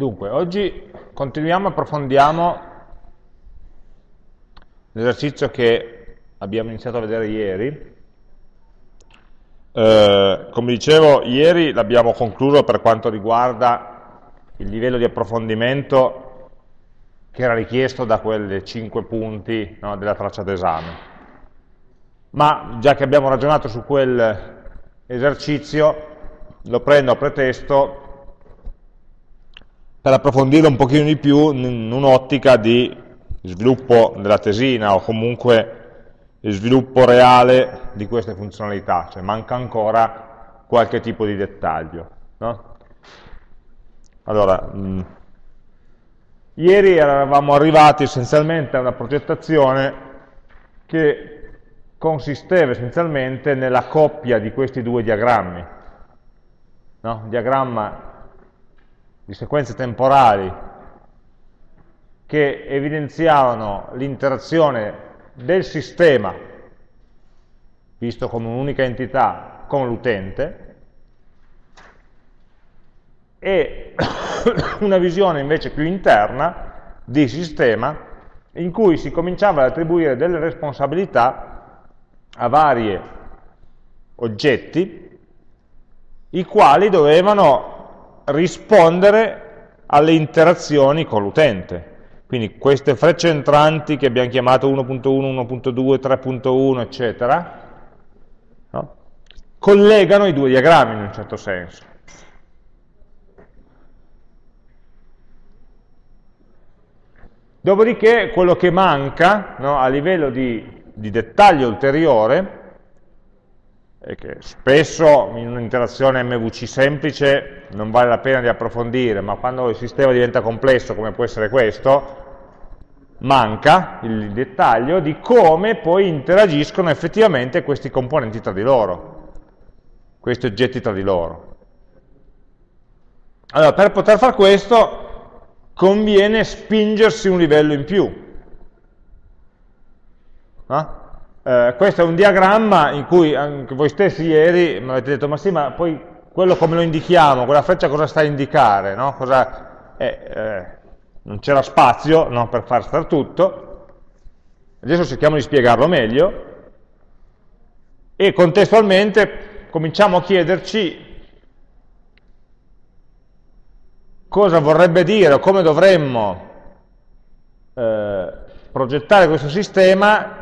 Dunque, oggi continuiamo approfondiamo l'esercizio che abbiamo iniziato a vedere ieri. Eh, come dicevo, ieri l'abbiamo concluso per quanto riguarda il livello di approfondimento che era richiesto da quei cinque punti no, della traccia d'esame. Ma già che abbiamo ragionato su quell'esercizio, lo prendo a pretesto per approfondire un pochino di più in un'ottica di sviluppo della tesina o comunque sviluppo reale di queste funzionalità, cioè manca ancora qualche tipo di dettaglio. No? Allora, mh, mm, ieri eravamo arrivati essenzialmente a una progettazione che consisteva essenzialmente nella coppia di questi due diagrammi. No? diagramma di sequenze temporali che evidenziavano l'interazione del sistema, visto come un'unica entità, con l'utente, e una visione invece più interna di sistema in cui si cominciava ad attribuire delle responsabilità a vari oggetti i quali dovevano rispondere alle interazioni con l'utente. Quindi queste frecce entranti che abbiamo chiamato 1.1, 1.2, 3.1, eccetera, no? collegano i due diagrammi in un certo senso. Dopodiché quello che manca no, a livello di, di dettaglio ulteriore e che spesso in un'interazione MVC semplice non vale la pena di approfondire, ma quando il sistema diventa complesso, come può essere questo, manca il dettaglio di come poi interagiscono effettivamente questi componenti tra di loro, questi oggetti tra di loro. Allora, per poter fare questo conviene spingersi un livello in più. No? Eh, questo è un diagramma in cui anche voi stessi ieri mi avete detto, ma sì, ma poi quello come lo indichiamo, quella freccia cosa sta a indicare? No? Cosa, eh, eh, non c'era spazio no, per far stare tutto, adesso cerchiamo di spiegarlo meglio, e contestualmente cominciamo a chiederci cosa vorrebbe dire o come dovremmo eh, progettare questo sistema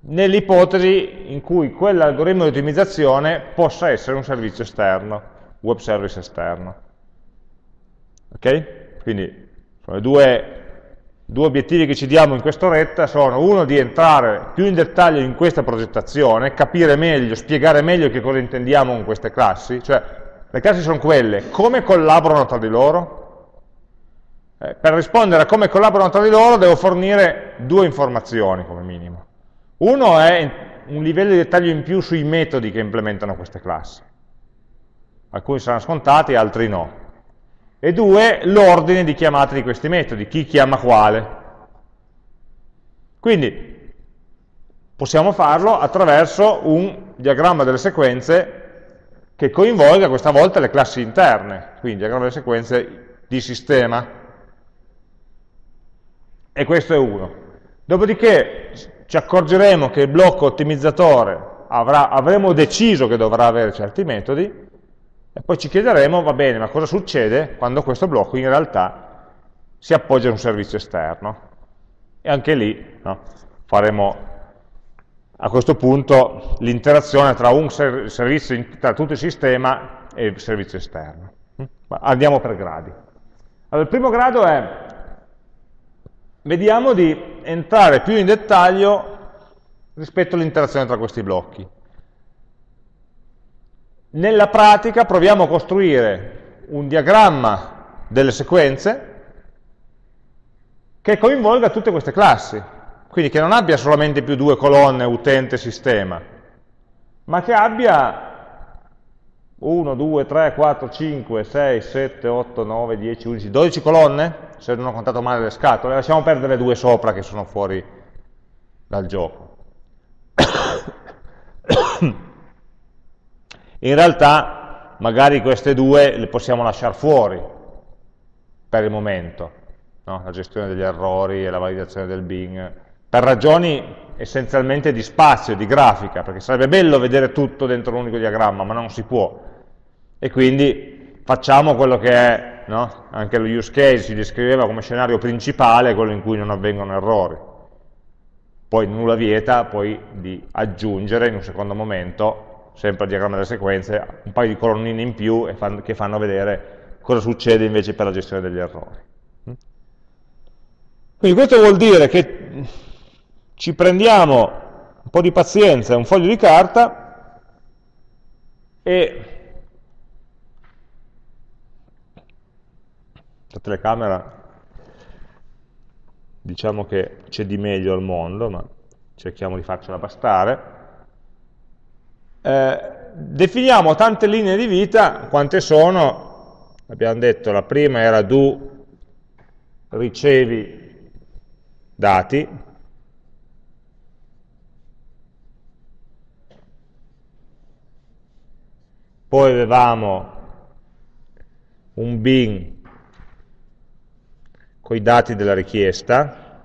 nell'ipotesi in cui quell'algoritmo di ottimizzazione possa essere un servizio esterno, web service esterno. Ok? Quindi sono i due, due obiettivi che ci diamo in questo retta sono uno di entrare più in dettaglio in questa progettazione, capire meglio, spiegare meglio che cosa intendiamo con queste classi, cioè le classi sono quelle, come collaborano tra di loro? Eh, per rispondere a come collaborano tra di loro devo fornire due informazioni come minimo. Uno è un livello di dettaglio in più sui metodi che implementano queste classi. Alcuni saranno scontati, altri no. E due, l'ordine di chiamata di questi metodi, chi chiama quale. Quindi possiamo farlo attraverso un diagramma delle sequenze che coinvolga questa volta le classi interne, quindi diagramma delle sequenze di sistema. E questo è uno. Dopodiché ci accorgeremo che il blocco ottimizzatore avrà, avremo deciso che dovrà avere certi metodi e poi ci chiederemo, va bene, ma cosa succede quando questo blocco in realtà si appoggia a un servizio esterno? E anche lì no, faremo a questo punto l'interazione tra, servizio, tra tutto il sistema e il servizio esterno. Andiamo per gradi. Allora, il primo grado è vediamo di entrare più in dettaglio rispetto all'interazione tra questi blocchi. Nella pratica proviamo a costruire un diagramma delle sequenze che coinvolga tutte queste classi, quindi che non abbia solamente più due colonne utente-sistema, ma che abbia 1, 2, 3, 4, 5, 6, 7, 8, 9, 10, 11, 12 colonne, se non ho contato male le scatole, lasciamo perdere le due sopra che sono fuori dal gioco. In realtà magari queste due le possiamo lasciare fuori, per il momento, no? la gestione degli errori e la validazione del Bing, per ragioni essenzialmente di spazio, di grafica, perché sarebbe bello vedere tutto dentro un unico diagramma, ma non si può. E quindi facciamo quello che è, no? anche lo use case si descriveva come scenario principale, quello in cui non avvengono errori. Poi nulla vieta poi di aggiungere in un secondo momento, sempre al diagramma delle sequenze, un paio di colonnine in più che fanno vedere cosa succede invece per la gestione degli errori. Quindi questo vuol dire che ci prendiamo un po' di pazienza e un foglio di carta e la telecamera diciamo che c'è di meglio al mondo, ma cerchiamo di farcela bastare. Eh, definiamo tante linee di vita, quante sono? Abbiamo detto, la prima era do ricevi dati, poi avevamo un bin con i dati della richiesta,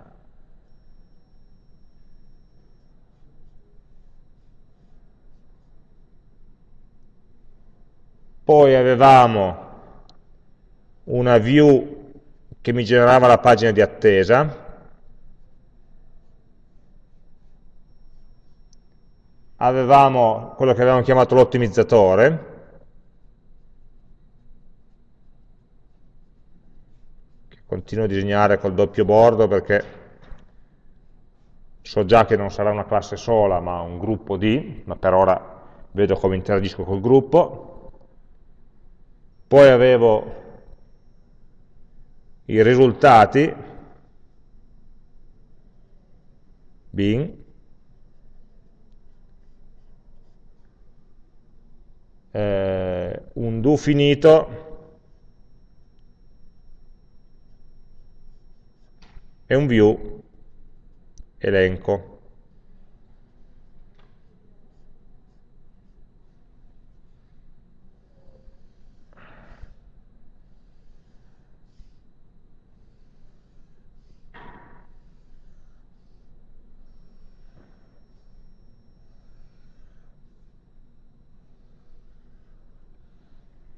poi avevamo una view che mi generava la pagina di attesa, avevamo quello che avevamo chiamato l'ottimizzatore, continuo a disegnare col doppio bordo perché so già che non sarà una classe sola ma un gruppo di, ma per ora vedo come interagisco col gruppo. Poi avevo i risultati, bin, eh, un do finito e un view elenco.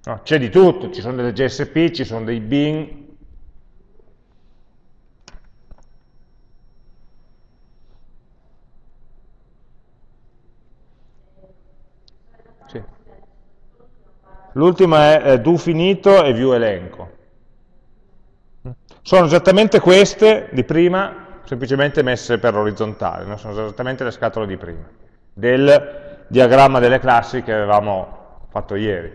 No, c'è di tutto, ci sono delle GSP, ci sono dei bin, L'ultima è eh, do finito e view elenco. Sono esattamente queste di prima, semplicemente messe per orizzontale, no? sono esattamente le scatole di prima, del diagramma delle classi che avevamo fatto ieri,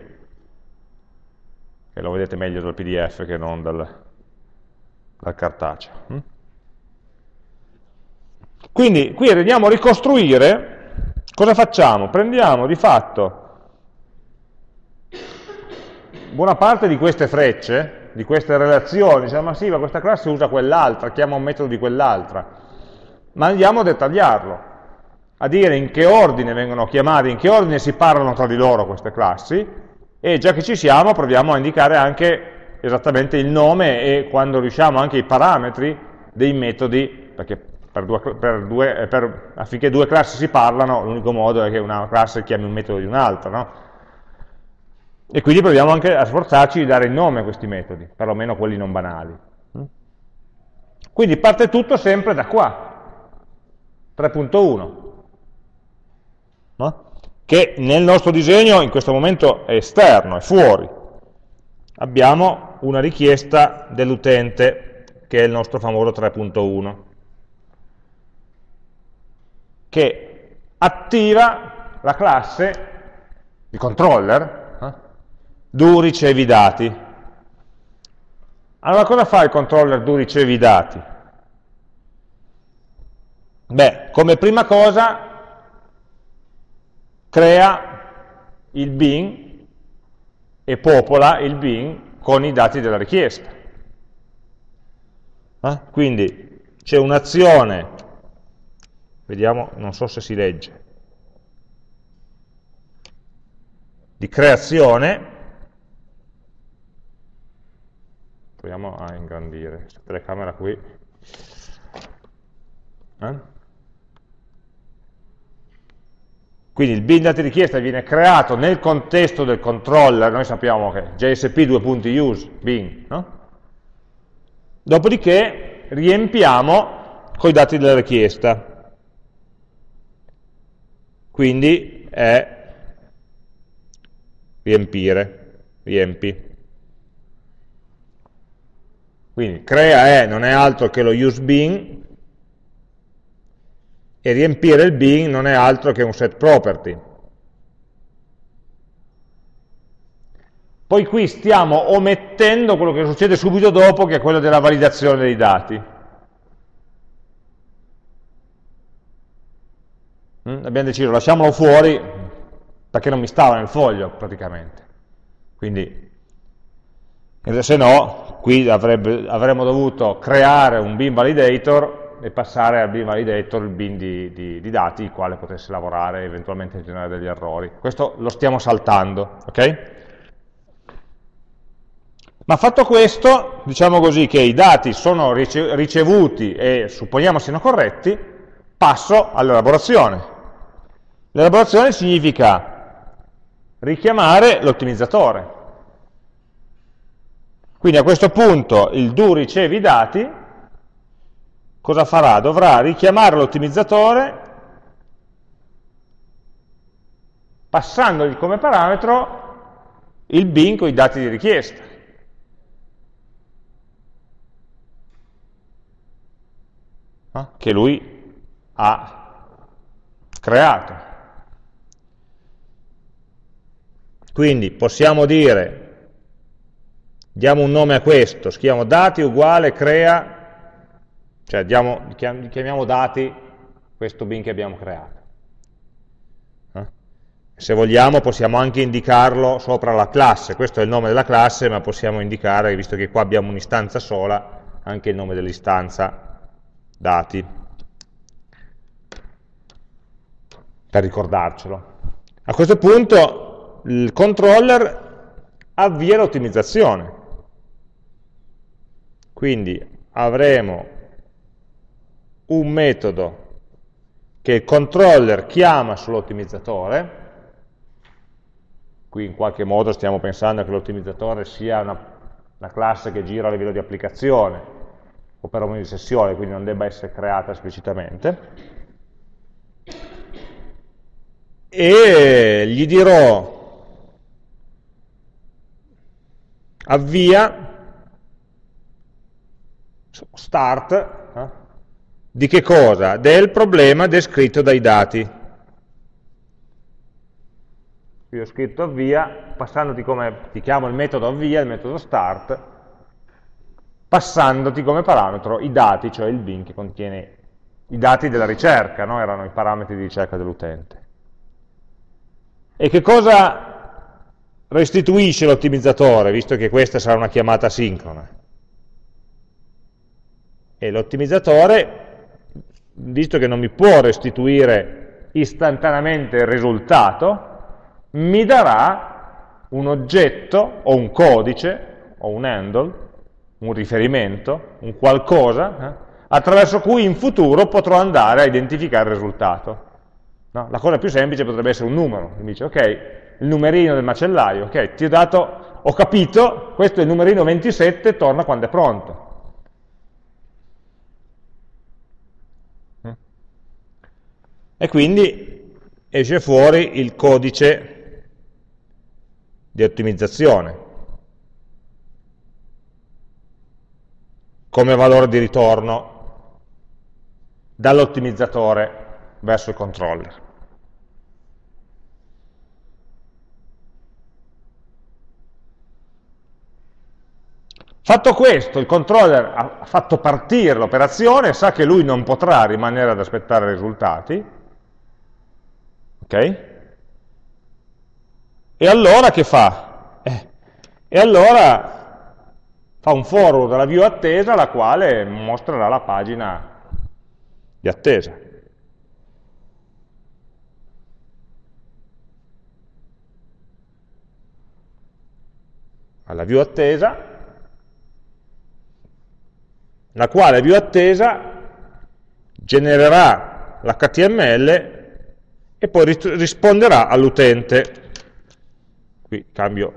che lo vedete meglio dal pdf che non dal, dal cartaceo. Hm? Quindi qui andiamo a ricostruire, cosa facciamo? Prendiamo di fatto buona parte di queste frecce, di queste relazioni, diciamo, ma sì, ma questa classe usa quell'altra, chiama un metodo di quell'altra, ma andiamo a dettagliarlo, a dire in che ordine vengono chiamate, in che ordine si parlano tra di loro queste classi, e già che ci siamo proviamo a indicare anche esattamente il nome e quando riusciamo anche i parametri dei metodi, perché per due, per due, per, affinché due classi si parlano, l'unico modo è che una classe chiami un metodo di un'altra, no? E quindi proviamo anche a sforzarci di dare il nome a questi metodi, perlomeno quelli non banali. Quindi parte tutto sempre da qua, 3.1, no? che nel nostro disegno in questo momento è esterno, è fuori. Abbiamo una richiesta dell'utente, che è il nostro famoso 3.1, che attiva la classe di controller do ricevi dati. Allora cosa fa il controller do ricevi dati? Beh, come prima cosa crea il bin e popola il bin con i dati della richiesta. Eh? Quindi c'è un'azione, vediamo, non so se si legge, di creazione proviamo a ingrandire questa telecamera qui. Eh? Quindi il bin dati richiesta viene creato nel contesto del controller, noi sappiamo che JSP 2.use bin, no? Dopodiché riempiamo con i dati della richiesta. Quindi è riempire, riempi. Quindi crea è non è altro che lo use bin e riempire il bin non è altro che un set property. Poi qui stiamo omettendo quello che succede subito dopo, che è quello della validazione dei dati. Mm? Abbiamo deciso, lasciamolo fuori, perché non mi stava nel foglio, praticamente. Quindi, se no, qui avrebbe, avremmo dovuto creare un bin validator e passare al bin validator il bin di, di, di dati, il quale potesse lavorare e eventualmente generare degli errori. Questo lo stiamo saltando, ok? Ma fatto questo, diciamo così che i dati sono ricevuti e supponiamo siano corretti, passo all'elaborazione. L'elaborazione significa richiamare l'ottimizzatore. Quindi a questo punto il do riceve i dati, cosa farà? Dovrà richiamare l'ottimizzatore passandogli come parametro il bin con i dati di richiesta. che lui ha creato. Quindi possiamo dire, diamo un nome a questo, scriviamo dati uguale crea, cioè diamo, chiamiamo dati questo bin che abbiamo creato. Eh? Se vogliamo possiamo anche indicarlo sopra la classe, questo è il nome della classe, ma possiamo indicare, visto che qua abbiamo un'istanza sola, anche il nome dell'istanza dati, per ricordarcelo. A questo punto il controller avvia l'ottimizzazione. Quindi avremo un metodo che il controller chiama sull'ottimizzatore, qui in qualche modo stiamo pensando che l'ottimizzatore sia una, una classe che gira a livello di applicazione, o perlomeno di sessione, quindi non debba essere creata esplicitamente. E gli dirò avvia start eh, di che cosa? Del problema descritto dai dati. Qui ho scritto avvia, passandoti come ti chiamo il metodo avvia, il metodo start, passandoti come parametro i dati, cioè il bin che contiene i dati della ricerca, no? erano i parametri di ricerca dell'utente. E che cosa restituisce l'ottimizzatore, visto che questa sarà una chiamata sincrona? E l'ottimizzatore, visto che non mi può restituire istantaneamente il risultato, mi darà un oggetto o un codice o un handle un riferimento, un qualcosa, eh, attraverso cui in futuro potrò andare a identificare il risultato. No? La cosa più semplice potrebbe essere un numero, mi dice, ok, il numerino del macellaio, ok, ti ho dato, ho capito, questo è il numerino 27, torna quando è pronto. E quindi esce fuori il codice di ottimizzazione. come valore di ritorno dall'ottimizzatore verso il controller. Fatto questo, il controller ha fatto partire l'operazione, sa che lui non potrà rimanere ad aspettare i risultati, ok? E allora che fa? Eh, e allora fa un forward dalla view attesa la quale mostrerà la pagina di attesa. Alla view attesa la quale view attesa genererà l'HTML e poi risponderà all'utente. Qui cambio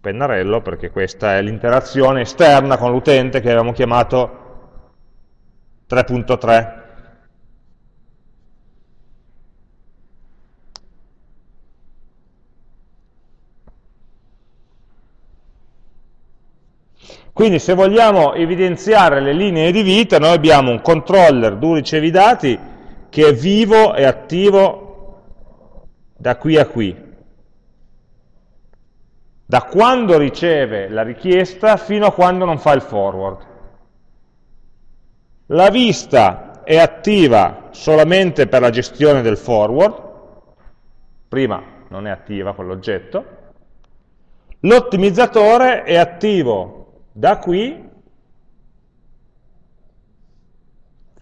pennarello perché questa è l'interazione esterna con l'utente che avevamo chiamato 3.3. Quindi se vogliamo evidenziare le linee di vita, noi abbiamo un controller do ricevi dati che è vivo e attivo da qui a qui. Da quando riceve la richiesta fino a quando non fa il forward. La vista è attiva solamente per la gestione del forward, prima non è attiva quell'oggetto, l'ottimizzatore è attivo da qui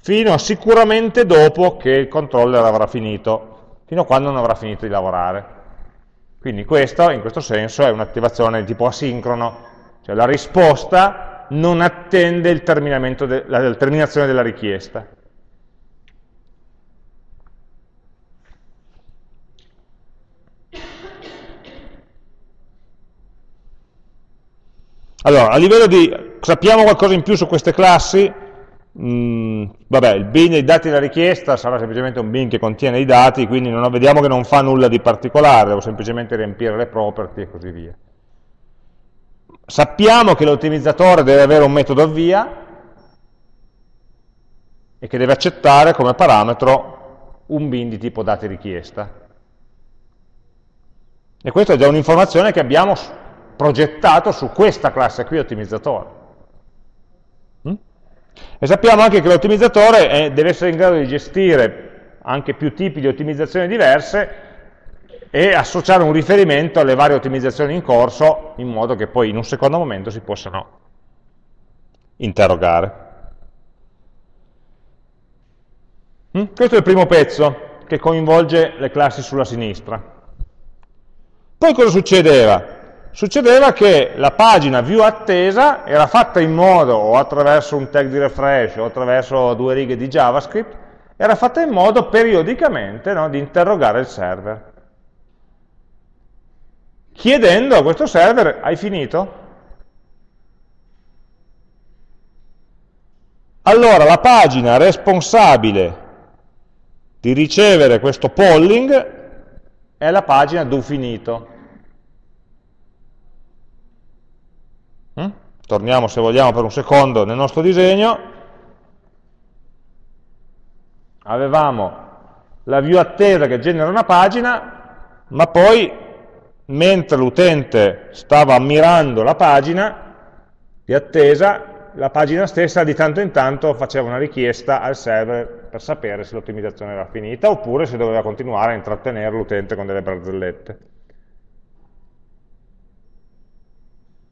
fino a sicuramente dopo che il controller avrà finito, fino a quando non avrà finito di lavorare. Quindi questo, in questo senso, è un'attivazione di tipo asincrono, cioè la risposta non attende de la terminazione della richiesta. Allora, a livello di... sappiamo qualcosa in più su queste classi? Mm, vabbè, il bin dei dati della richiesta sarà semplicemente un bin che contiene i dati, quindi non, vediamo che non fa nulla di particolare, devo semplicemente riempire le property e così via. Sappiamo che l'ottimizzatore deve avere un metodo avvia e che deve accettare come parametro un bin di tipo dati richiesta. E questa è già un'informazione che abbiamo progettato su questa classe qui ottimizzatore. E sappiamo anche che l'ottimizzatore deve essere in grado di gestire anche più tipi di ottimizzazioni diverse e associare un riferimento alle varie ottimizzazioni in corso in modo che poi in un secondo momento si possano interrogare. Mm? Questo è il primo pezzo che coinvolge le classi sulla sinistra. Poi cosa succedeva? Succedeva che la pagina view attesa era fatta in modo, o attraverso un tag di refresh, o attraverso due righe di JavaScript, era fatta in modo periodicamente no, di interrogare il server. Chiedendo a questo server, hai finito? Allora la pagina responsabile di ricevere questo polling è la pagina do finito. Torniamo se vogliamo per un secondo nel nostro disegno. Avevamo la view attesa che genera una pagina, ma poi mentre l'utente stava ammirando la pagina di attesa, la pagina stessa di tanto in tanto faceva una richiesta al server per sapere se l'ottimizzazione era finita oppure se doveva continuare a intrattenere l'utente con delle barzellette.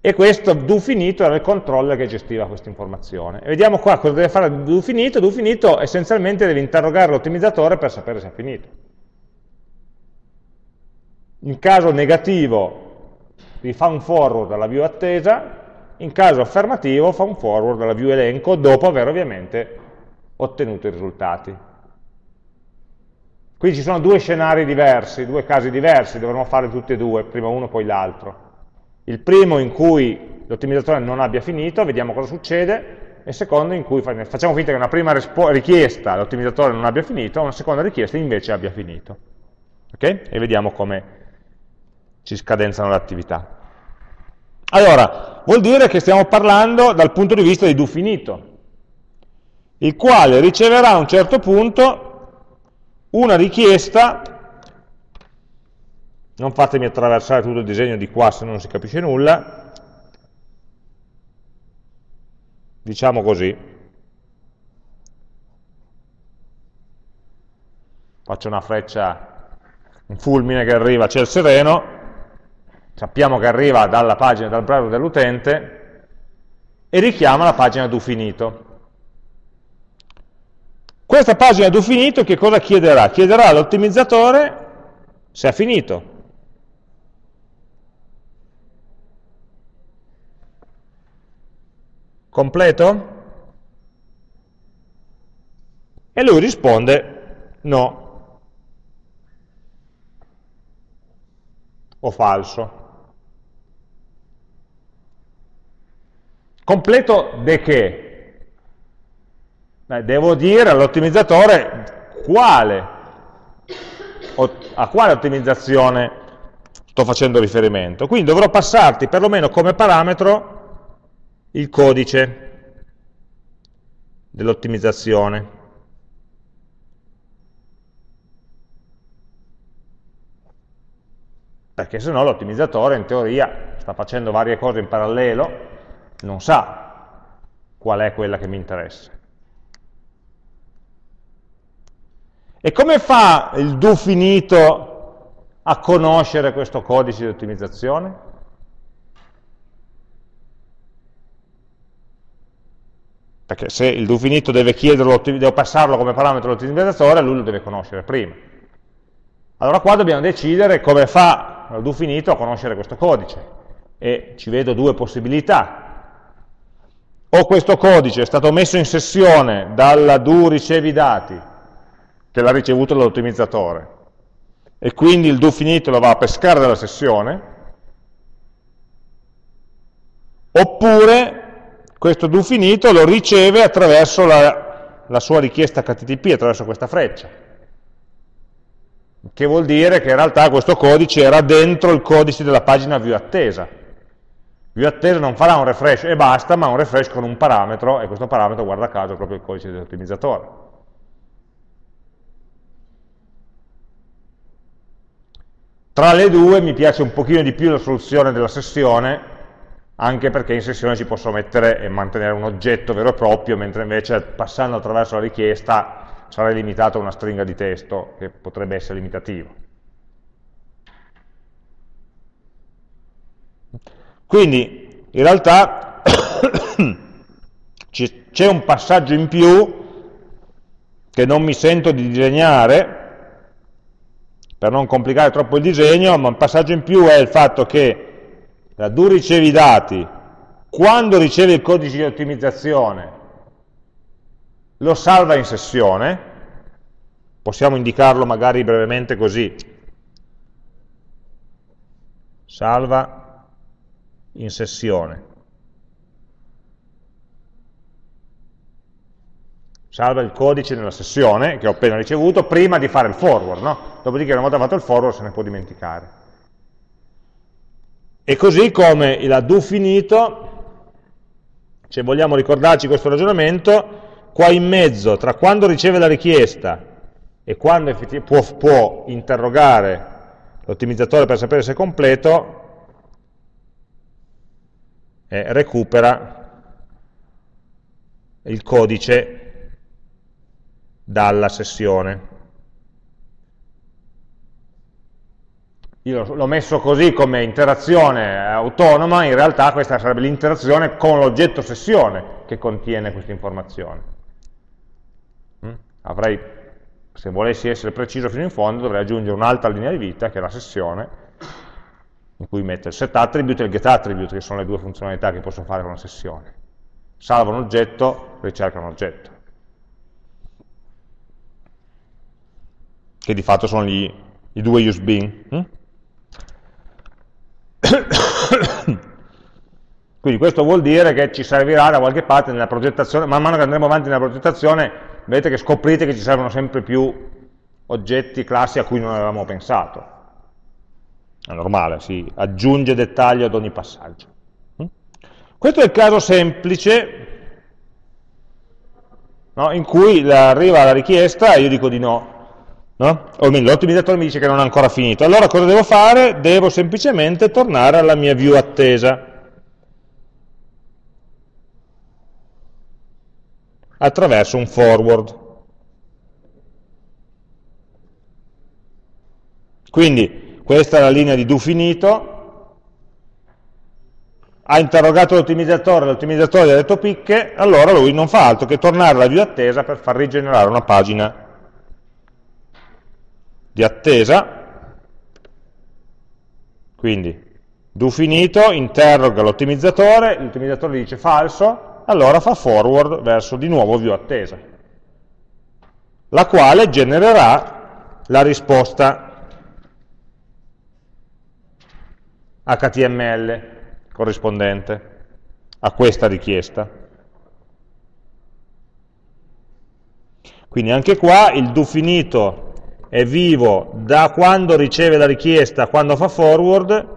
E questo do finito era il controller che gestiva questa informazione. E vediamo qua cosa deve fare do finito, do finito essenzialmente deve interrogare l'ottimizzatore per sapere se è finito. In caso negativo vi fa un forward alla view attesa, in caso affermativo fa un forward alla view elenco dopo aver ovviamente ottenuto i risultati. Quindi ci sono due scenari diversi, due casi diversi, dovremmo fare tutti e due, prima uno poi l'altro. Il primo in cui l'ottimizzatore non abbia finito, vediamo cosa succede, e il secondo in cui facciamo finta che una prima richiesta l'ottimizzatore non abbia finito, una seconda richiesta invece abbia finito. Okay? E vediamo come si scadenzano le attività. Allora, vuol dire che stiamo parlando dal punto di vista di do finito, il quale riceverà a un certo punto una richiesta non fatemi attraversare tutto il disegno di qua se non si capisce nulla, diciamo così, faccio una freccia, un fulmine che arriva a ciel sereno, sappiamo che arriva dalla pagina, dal browser dell'utente, e richiama la pagina do finito. Questa pagina do finito che cosa chiederà? Chiederà all'ottimizzatore se ha finito, Completo? E lui risponde no, o falso. Completo de che? Devo dire all'ottimizzatore quale, a quale ottimizzazione sto facendo riferimento. Quindi dovrò passarti perlomeno come parametro il codice dell'ottimizzazione. Perché se no l'ottimizzatore in teoria sta facendo varie cose in parallelo, non sa qual è quella che mi interessa. E come fa il do finito a conoscere questo codice di ottimizzazione? Perché se il do finito deve chiederlo, devo passarlo come parametro all'ottimizzatore, lui lo deve conoscere prima. Allora qua dobbiamo decidere come fa il do finito a conoscere questo codice. E ci vedo due possibilità o questo codice è stato messo in sessione dalla do ricevi dati che l'ha ricevuto dall'ottimizzatore e quindi il do finito lo va a pescare dalla sessione oppure questo do finito lo riceve attraverso la, la sua richiesta HTTP, attraverso questa freccia che vuol dire che in realtà questo codice era dentro il codice della pagina view attesa View attesa non farà un refresh e basta, ma un refresh con un parametro, e questo parametro, guarda caso, è proprio il codice dell'ottimizzatore. Tra le due mi piace un pochino di più la soluzione della sessione, anche perché in sessione ci posso mettere e mantenere un oggetto vero e proprio, mentre invece passando attraverso la richiesta sarei limitato a una stringa di testo, che potrebbe essere limitativo. Quindi in realtà c'è un passaggio in più che non mi sento di disegnare per non complicare troppo il disegno, ma un passaggio in più è il fatto che do ricevi i dati, quando riceve il codice di ottimizzazione lo salva in sessione, possiamo indicarlo magari brevemente così, salva in sessione. Salva il codice nella sessione che ho appena ricevuto prima di fare il forward, no? Dopodiché una volta fatto il forward se ne può dimenticare. E così come la do finito, se vogliamo ricordarci questo ragionamento, qua in mezzo, tra quando riceve la richiesta e quando può, può interrogare l'ottimizzatore per sapere se è completo, eh, recupera il codice dalla sessione. Io l'ho messo così come interazione autonoma, in realtà questa sarebbe l'interazione con l'oggetto sessione che contiene questa informazione. Mm? Avrei, se volessi essere preciso fino in fondo, dovrei aggiungere un'altra linea di vita, che è la sessione, in cui metto il set attribute e il get attribute, che sono le due funzionalità che posso fare con una sessione. Salva un oggetto, ricerca un oggetto. Che di fatto sono gli, i due use bin. Hm? Quindi questo vuol dire che ci servirà da qualche parte nella progettazione, man mano che andremo avanti nella progettazione, vedete che scoprite che ci servono sempre più oggetti, classi a cui non avevamo pensato è normale, si aggiunge dettaglio ad ogni passaggio. Mm? Questo è il caso semplice no, in cui arriva la richiesta e io dico di no, no? o almeno l'ottimizzatore mi dice che non è ancora finito. Allora cosa devo fare? Devo semplicemente tornare alla mia view attesa. attraverso un forward. Quindi questa è la linea di do finito, ha interrogato l'ottimizzatore, l'ottimizzatore gli ha detto picche, allora lui non fa altro che tornare alla view attesa per far rigenerare una pagina di attesa, quindi do finito, interroga l'ottimizzatore, l'ottimizzatore dice falso, allora fa forward verso di nuovo view attesa. la quale genererà la risposta HTML corrispondente a questa richiesta. Quindi anche qua il do finito è vivo da quando riceve la richiesta quando fa forward,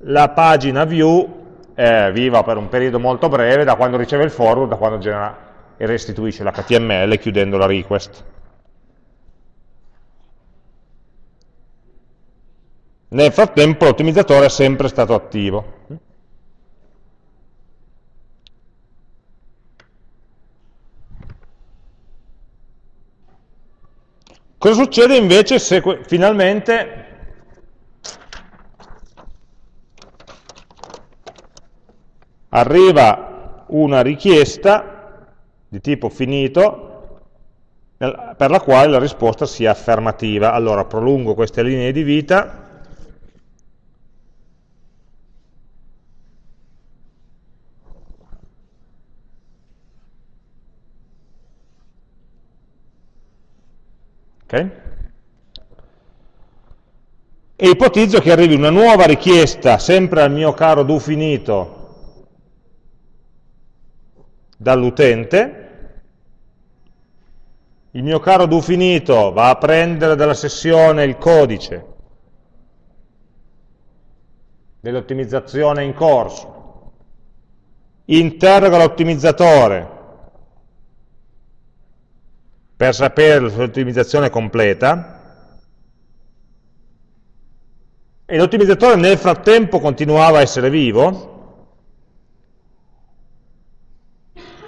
la pagina view è viva per un periodo molto breve da quando riceve il forward, da quando genera e restituisce l'HTML chiudendo la request. Nel frattempo l'ottimizzatore è sempre stato attivo. Cosa succede invece se finalmente arriva una richiesta di tipo finito per la quale la risposta sia affermativa. Allora prolungo queste linee di vita Okay? E ipotizzo che arrivi una nuova richiesta, sempre al mio caro do finito, dall'utente, il mio caro do finito va a prendere dalla sessione il codice dell'ottimizzazione in corso, interroga l'ottimizzatore per sapere la sua ottimizzazione completa. E l'ottimizzatore nel frattempo continuava a essere vivo,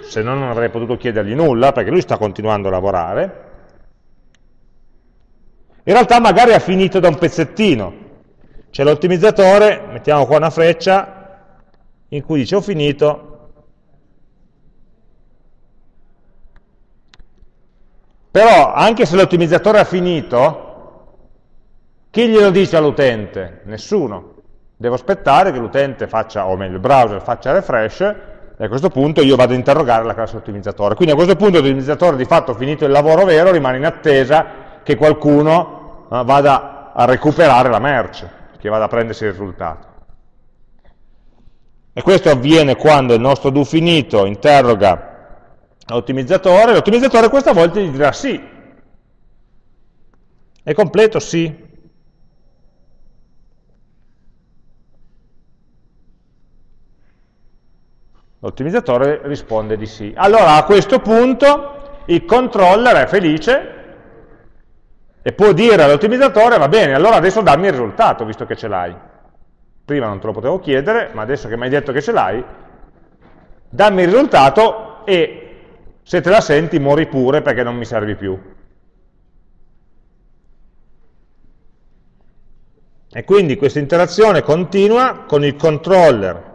se no non avrei potuto chiedergli nulla perché lui sta continuando a lavorare, in realtà magari ha finito da un pezzettino, c'è l'ottimizzatore, mettiamo qua una freccia, in cui dice ho finito, Però anche se l'ottimizzatore ha finito, chi glielo dice all'utente? Nessuno. Devo aspettare che l'utente faccia, o meglio il browser faccia refresh, e a questo punto io vado a interrogare la classe ottimizzatore. Quindi a questo punto l'ottimizzatore di fatto finito il lavoro vero, rimane in attesa che qualcuno eh, vada a recuperare la merce, che vada a prendersi il risultato. E questo avviene quando il nostro do finito interroga l'ottimizzatore, l'ottimizzatore questa volta gli dirà sì. È completo? Sì. L'ottimizzatore risponde di sì. Allora a questo punto il controller è felice e può dire all'ottimizzatore va bene, allora adesso dammi il risultato visto che ce l'hai. Prima non te lo potevo chiedere, ma adesso che mi hai detto che ce l'hai, dammi il risultato e se te la senti muori pure perché non mi servi più. E quindi questa interazione continua con il controller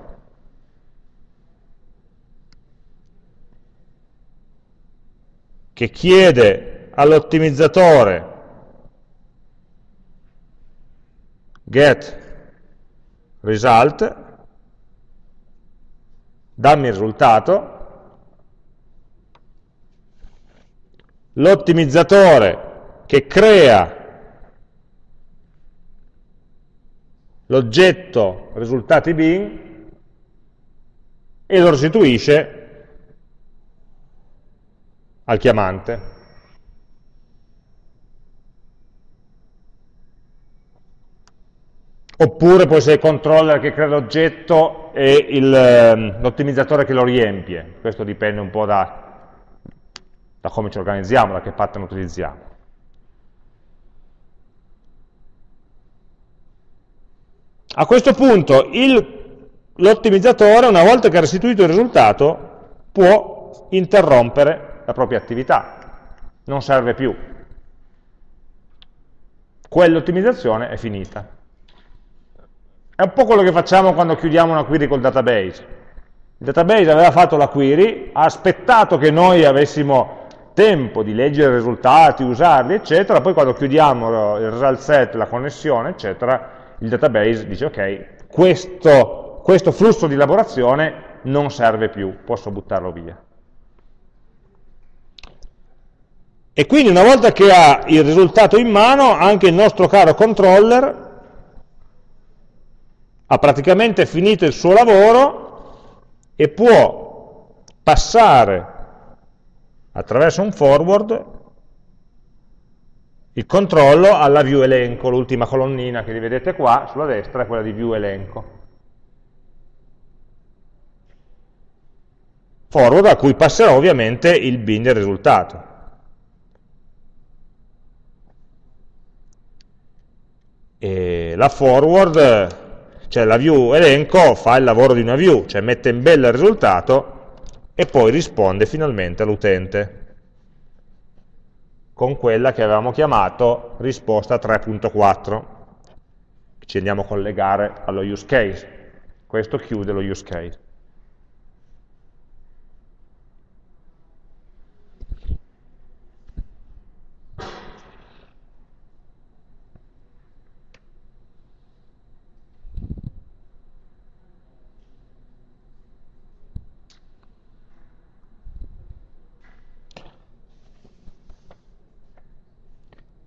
che chiede all'ottimizzatore get result, dammi il risultato, l'ottimizzatore che crea l'oggetto risultati bin e lo restituisce al chiamante. Oppure può essere il controller che crea l'oggetto e ehm, l'ottimizzatore che lo riempie. Questo dipende un po' da, da come ci organizziamo, da che pattern utilizziamo. A questo punto l'ottimizzatore, una volta che ha restituito il risultato, può interrompere la propria attività, non serve più. Quell'ottimizzazione è finita. È un po' quello che facciamo quando chiudiamo una query col database. Il database aveva fatto la query, ha aspettato che noi avessimo tempo di leggere i risultati, usarli, eccetera, poi quando chiudiamo il result set, la connessione, eccetera, il database dice ok, questo, questo flusso di elaborazione non serve più, posso buttarlo via. E quindi una volta che ha il risultato in mano, anche il nostro caro controller ha praticamente finito il suo lavoro e può passare attraverso un forward il controllo alla view elenco, l'ultima colonnina che vedete qua sulla destra è quella di view elenco. Forward a cui passerà ovviamente il bin del risultato. E la forward, cioè la view elenco, fa il lavoro di una view, cioè mette in bella il risultato e poi risponde finalmente all'utente con quella che avevamo chiamato risposta 3.4, ci andiamo a collegare allo use case. Questo chiude lo use case.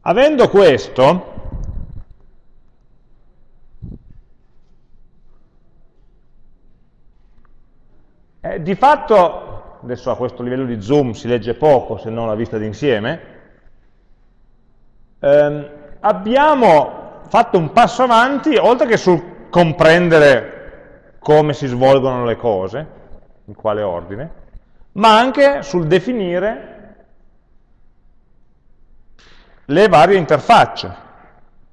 Avendo questo, eh, di fatto, adesso a questo livello di zoom si legge poco se non la vista d'insieme, ehm, abbiamo fatto un passo avanti, oltre che sul comprendere come si svolgono le cose, in quale ordine, ma anche sul definire le varie interfacce.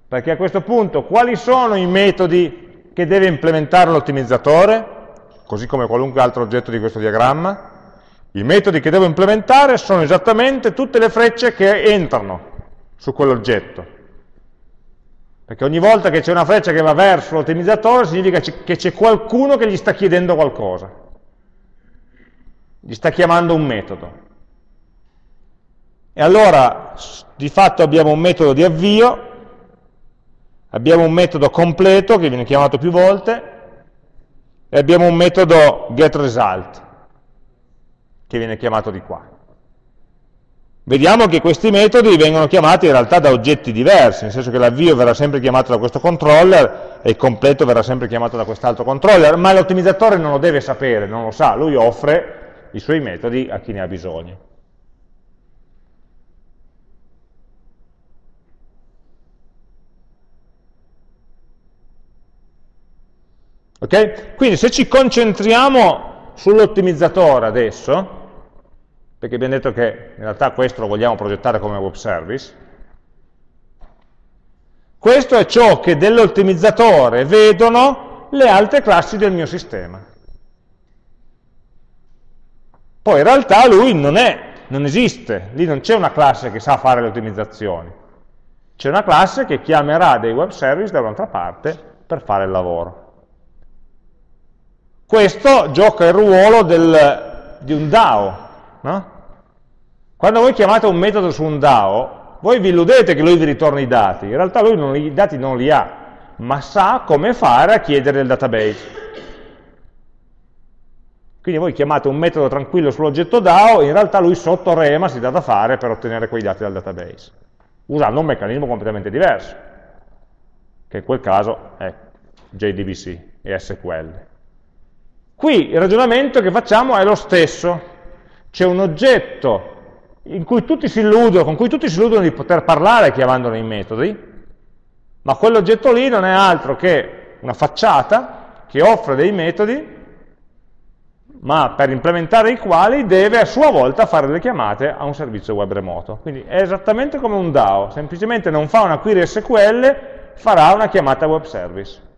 Perché a questo punto quali sono i metodi che deve implementare l'ottimizzatore, così come qualunque altro oggetto di questo diagramma? I metodi che devo implementare sono esattamente tutte le frecce che entrano su quell'oggetto. Perché ogni volta che c'è una freccia che va verso l'ottimizzatore significa che c'è qualcuno che gli sta chiedendo qualcosa. Gli sta chiamando un metodo. E allora di fatto abbiamo un metodo di avvio, abbiamo un metodo completo che viene chiamato più volte e abbiamo un metodo getResult che viene chiamato di qua. Vediamo che questi metodi vengono chiamati in realtà da oggetti diversi, nel senso che l'avvio verrà sempre chiamato da questo controller e il completo verrà sempre chiamato da quest'altro controller, ma l'ottimizzatore non lo deve sapere, non lo sa, lui offre i suoi metodi a chi ne ha bisogno. Okay? Quindi se ci concentriamo sull'ottimizzatore adesso, perché abbiamo detto che in realtà questo lo vogliamo progettare come web service, questo è ciò che dell'ottimizzatore vedono le altre classi del mio sistema. Poi in realtà lui non, è, non esiste, lì non c'è una classe che sa fare le ottimizzazioni, c'è una classe che chiamerà dei web service da un'altra parte per fare il lavoro. Questo gioca il ruolo del, di un DAO. No? Quando voi chiamate un metodo su un DAO, voi vi illudete che lui vi ritorni i dati, in realtà lui non, i dati non li ha, ma sa come fare a chiedere il database. Quindi voi chiamate un metodo tranquillo sull'oggetto DAO, in realtà lui sotto rema si dà da fare per ottenere quei dati dal database, usando un meccanismo completamente diverso, che in quel caso è JDBC e SQL. Qui il ragionamento che facciamo è lo stesso, c'è un oggetto cui illudono, con cui tutti si illudono di poter parlare chiamandolo i metodi, ma quell'oggetto lì non è altro che una facciata che offre dei metodi, ma per implementare i quali deve a sua volta fare le chiamate a un servizio web remoto. Quindi è esattamente come un DAO, semplicemente non fa una query SQL, farà una chiamata web service.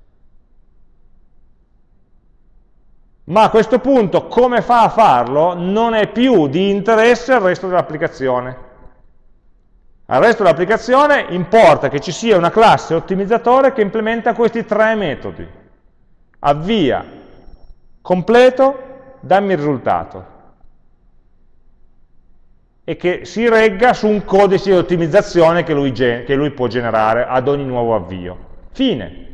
Ma a questo punto come fa a farlo non è più di interesse al resto dell'applicazione. Al resto dell'applicazione importa che ci sia una classe ottimizzatore che implementa questi tre metodi. Avvia, completo, dammi il risultato. E che si regga su un codice di ottimizzazione che lui, che lui può generare ad ogni nuovo avvio. Fine.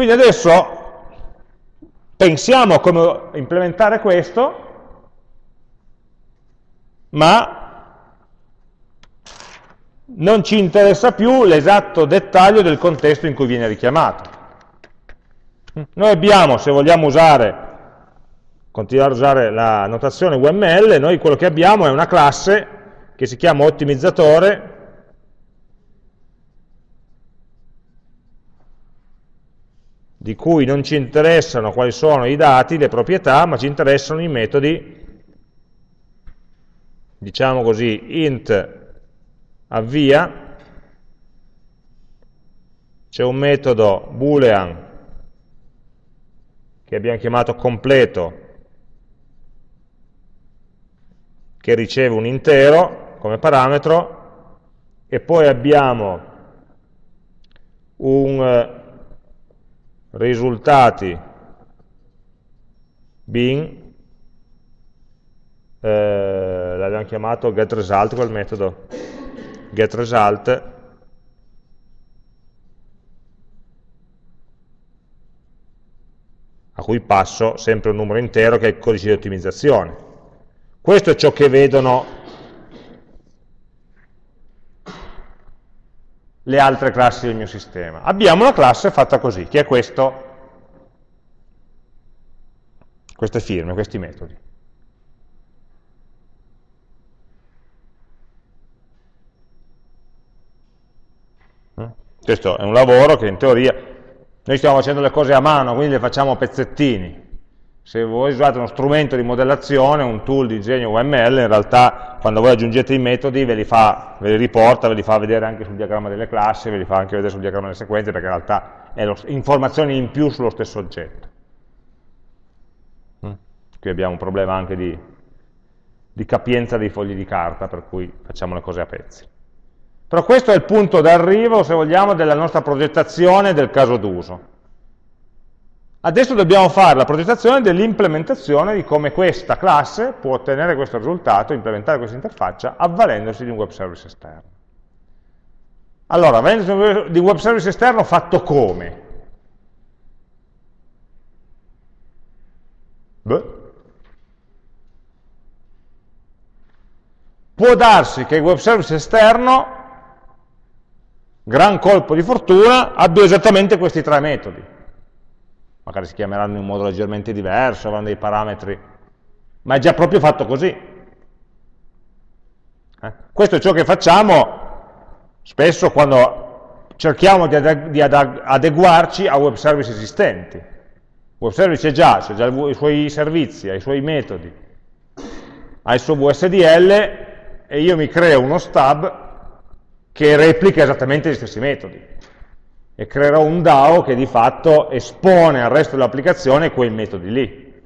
Quindi adesso pensiamo a come implementare questo ma non ci interessa più l'esatto dettaglio del contesto in cui viene richiamato. Noi abbiamo, se vogliamo usare, continuare a usare la notazione UML, noi quello che abbiamo è una classe che si chiama ottimizzatore di cui non ci interessano quali sono i dati, le proprietà, ma ci interessano i metodi, diciamo così, int avvia, c'è un metodo boolean che abbiamo chiamato completo, che riceve un intero come parametro, e poi abbiamo un risultati. Bin, eh, l'abbiamo chiamato getResult quel metodo, getResult, a cui passo sempre un numero intero che è il codice di ottimizzazione. Questo è ciò che vedono le altre classi del mio sistema. Abbiamo una classe fatta così, che è questo, queste firme, questi metodi. Questo è un lavoro che in teoria, noi stiamo facendo le cose a mano, quindi le facciamo a pezzettini, se voi usate uno strumento di modellazione, un tool di disegno UML, in realtà quando voi aggiungete i metodi ve li, fa, ve li riporta, ve li fa vedere anche sul diagramma delle classi, ve li fa anche vedere sul diagramma delle sequenze, perché in realtà è lo, informazioni in più sullo stesso oggetto. Mm. Qui abbiamo un problema anche di, di capienza dei fogli di carta, per cui facciamo le cose a pezzi. Però questo è il punto d'arrivo, se vogliamo, della nostra progettazione del caso d'uso. Adesso dobbiamo fare la progettazione dell'implementazione di come questa classe può ottenere questo risultato, implementare questa interfaccia, avvalendosi di un web service esterno. Allora, avvalendosi di un web service esterno fatto come? Beh. Può darsi che il web service esterno, gran colpo di fortuna, abbia esattamente questi tre metodi magari si chiameranno in un modo leggermente diverso, avranno dei parametri, ma è già proprio fatto così. Eh? Questo è ciò che facciamo spesso quando cerchiamo di, adeg di adeguarci a web service esistenti. Web service è già, ha già i suoi servizi, ha i suoi metodi, ha il suo VSDL e io mi creo uno stub che replica esattamente gli stessi metodi e creerò un DAO che di fatto espone al resto dell'applicazione quei metodi lì.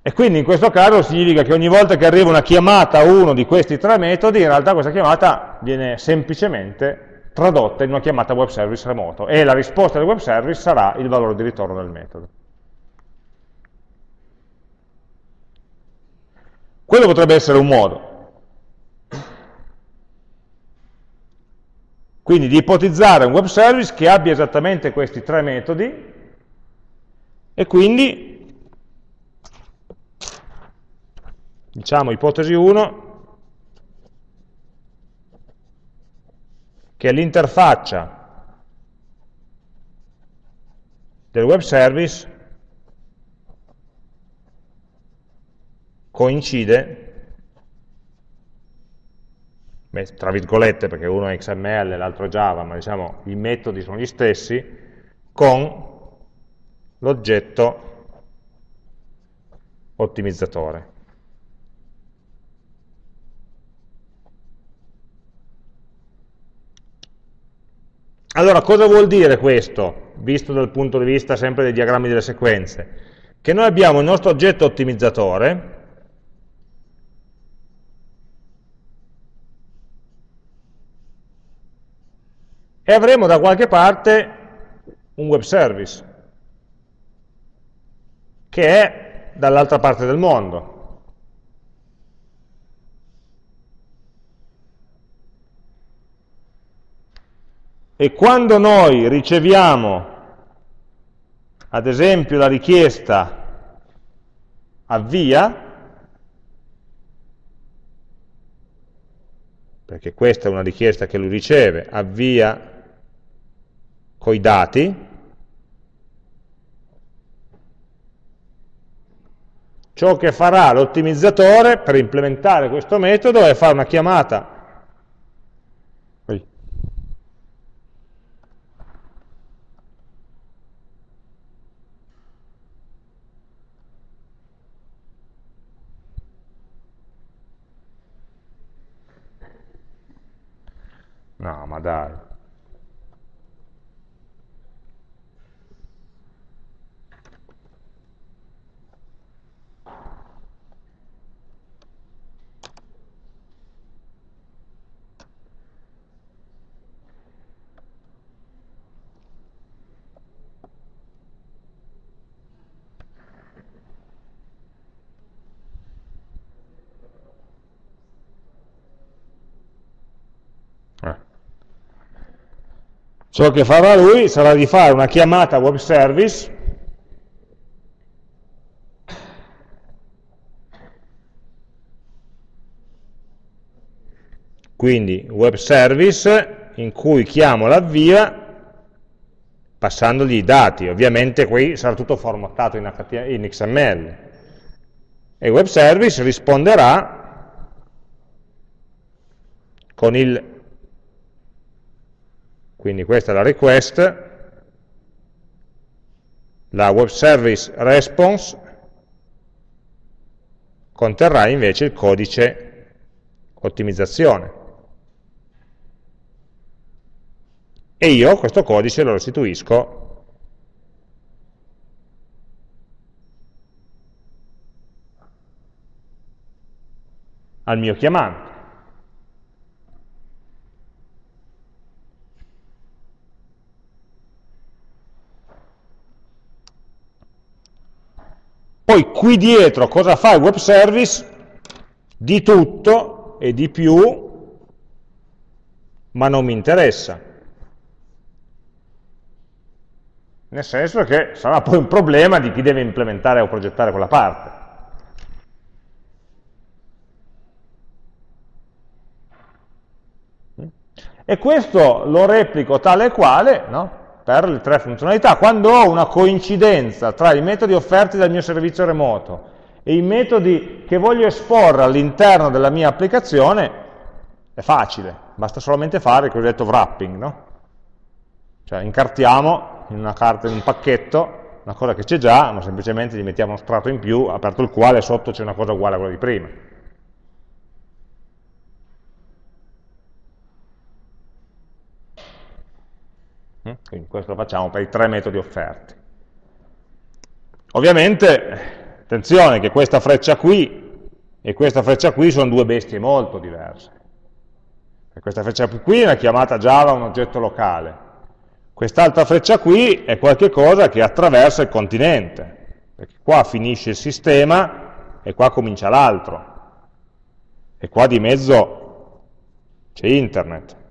E quindi in questo caso significa che ogni volta che arriva una chiamata a uno di questi tre metodi, in realtà questa chiamata viene semplicemente tradotta in una chiamata web service remoto e la risposta del web service sarà il valore di ritorno del metodo. Quello potrebbe essere un modo. Quindi di ipotizzare un web service che abbia esattamente questi tre metodi e quindi, diciamo ipotesi 1, che l'interfaccia del web service coincide tra virgolette perché uno è XML e l'altro Java, ma diciamo i metodi sono gli stessi, con l'oggetto ottimizzatore. Allora, cosa vuol dire questo, visto dal punto di vista sempre dei diagrammi delle sequenze? Che noi abbiamo il nostro oggetto ottimizzatore, e avremo da qualche parte un web service che è dall'altra parte del mondo. E quando noi riceviamo ad esempio la richiesta avvia, perché questa è una richiesta che lui riceve, avvia coi dati, ciò che farà l'ottimizzatore per implementare questo metodo è fare una chiamata No, ma dai. Ciò che farà lui sarà di fare una chiamata web service quindi web service in cui chiamo l'avvia passandogli i dati, ovviamente qui sarà tutto formattato in, in XML e il web service risponderà con il quindi questa è la request, la web service response conterrà invece il codice ottimizzazione. E io questo codice lo restituisco al mio chiamante. Poi qui dietro cosa fa il web service? Di tutto e di più, ma non mi interessa. Nel senso che sarà poi un problema di chi deve implementare o progettare quella parte. E questo lo replico tale e quale, no? Per le tre funzionalità. Quando ho una coincidenza tra i metodi offerti dal mio servizio remoto e i metodi che voglio esporre all'interno della mia applicazione, è facile, basta solamente fare il cosiddetto wrapping, no? Cioè incartiamo in una carta, in un pacchetto, una cosa che c'è già, ma semplicemente gli mettiamo uno strato in più, aperto il quale sotto c'è una cosa uguale a quella di prima. Quindi questo lo facciamo per i tre metodi offerti. Ovviamente, attenzione che questa freccia qui e questa freccia qui sono due bestie molto diverse. Questa freccia qui è una chiamata Java un oggetto locale. Quest'altra freccia qui è qualcosa che attraversa il continente, perché qua finisce il sistema e qua comincia l'altro. E qua di mezzo c'è internet. Mm?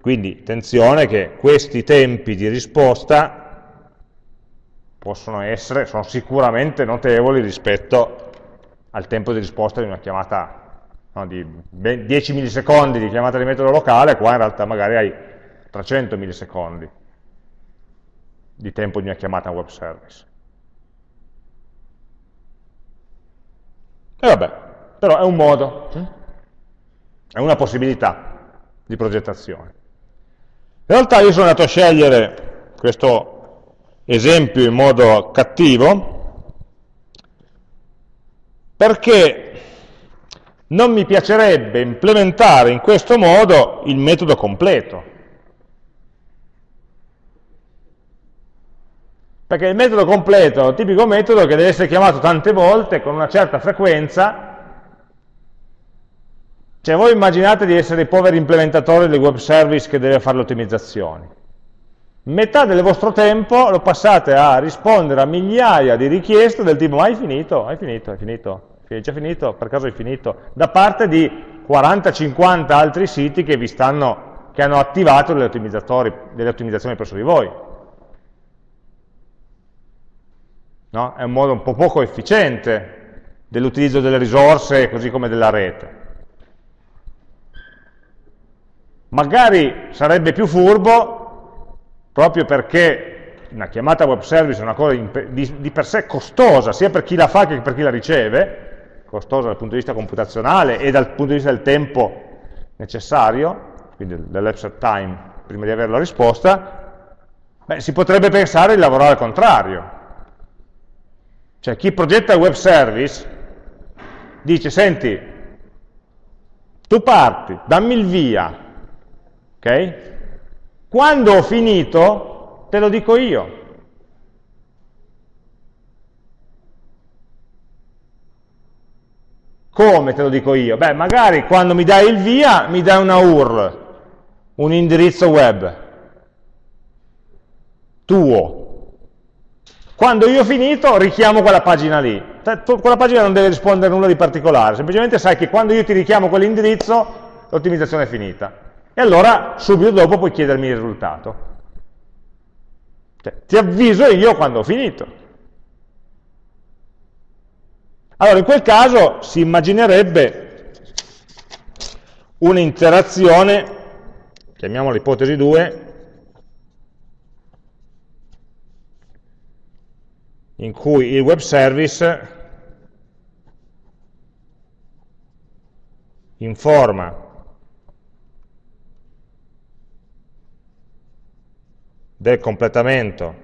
Quindi attenzione che questi tempi di risposta possono essere, sono sicuramente notevoli rispetto al tempo di risposta di una chiamata no, di 10 millisecondi di chiamata di metodo locale, qua in realtà magari hai 300 millisecondi di tempo di una chiamata web service. E vabbè, però è un modo, mm? è una possibilità di progettazione. In realtà io sono andato a scegliere questo esempio in modo cattivo perché non mi piacerebbe implementare in questo modo il metodo completo. Perché il metodo completo è un tipico metodo che deve essere chiamato tante volte con una certa frequenza cioè voi immaginate di essere i poveri implementatori del web service che deve fare le ottimizzazioni. Metà del vostro tempo lo passate a rispondere a migliaia di richieste del tipo hai finito? Hai finito? Hai finito? Hai già finito? Per caso hai finito? Da parte di 40-50 altri siti che vi stanno che hanno attivato delle ottimizzazioni presso di voi. No? È un modo un po' poco efficiente dell'utilizzo delle risorse così come della rete. Magari sarebbe più furbo proprio perché una chiamata web service è una cosa di, per sé costosa, sia per chi la fa che per chi la riceve, costosa dal punto di vista computazionale e dal punto di vista del tempo necessario, quindi dell'absent time prima di avere la risposta, beh, si potrebbe pensare di lavorare al contrario. Cioè chi progetta il web service dice, senti, tu parti, dammi il via, ok? Quando ho finito, te lo dico io. Come te lo dico io? Beh, magari quando mi dai il via mi dai una URL, un indirizzo web tuo. Quando io ho finito richiamo quella pagina lì. Quella pagina non deve rispondere nulla di particolare, semplicemente sai che quando io ti richiamo quell'indirizzo l'ottimizzazione è finita. E allora subito dopo puoi chiedermi il risultato. Cioè, ti avviso io quando ho finito. Allora, in quel caso si immaginerebbe un'interazione, chiamiamola ipotesi 2, in cui il web service informa del completamento